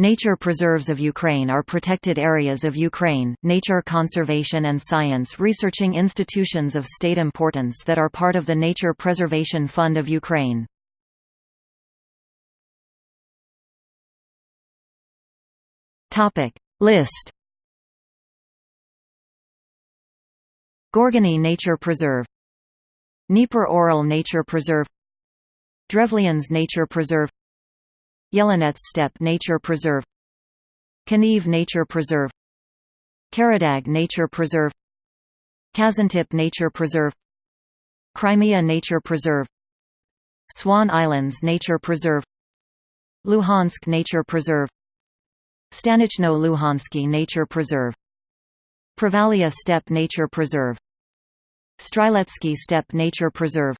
Nature preserves of Ukraine are protected areas of Ukraine, nature conservation and science researching institutions of state importance that are part of the Nature Preservation Fund of Ukraine. List Gorgany Nature Preserve Dnieper Orel Nature Preserve Drevlians Nature Preserve Yelanets Steppe Nature Preserve Kaniv Nature Preserve Karadag Nature Preserve Kazantip Nature Preserve Crimea Nature Preserve Swan Islands Nature Preserve Luhansk Nature Preserve Stanichno Luhansky Nature Preserve Provallia Steppe Nature Preserve Streletsky Steppe Nature Preserve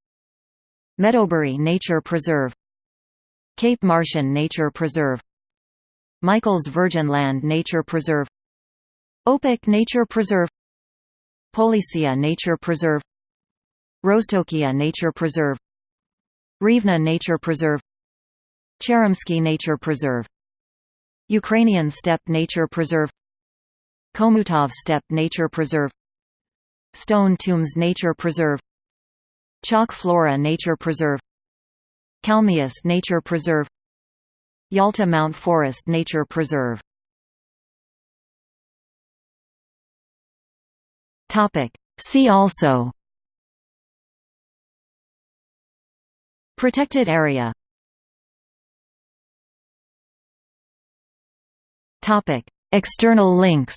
Medobory Nature Preserve Cape Martyan Nature Preserve Michael's Virgin Land Nature Preserve Opuk Nature Preserve Polissia Nature Preserve Roztochia Nature Preserve Rivne Nature Preserve Cheremsky Nature Preserve Ukrainian Steppe Nature Preserve Khomutov Steppe Nature Preserve Stone Tombs Nature Preserve Chalk Flora Nature Preserve Kalmius Nature Preserve Yalta Mount Forest Nature Preserve. See also. Protected area. External links